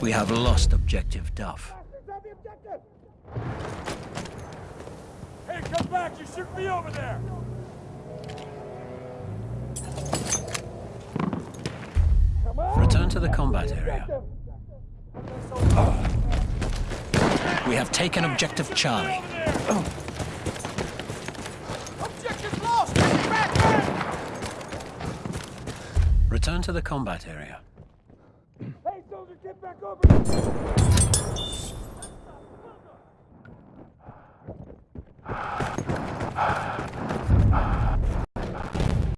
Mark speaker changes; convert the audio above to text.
Speaker 1: We have lost objective Duff.
Speaker 2: Hey, come back! You shoot me over there!
Speaker 1: Return to the combat area. We have taken objective Charlie.
Speaker 2: Objective lost!
Speaker 1: Return to the combat area.
Speaker 2: Get back over!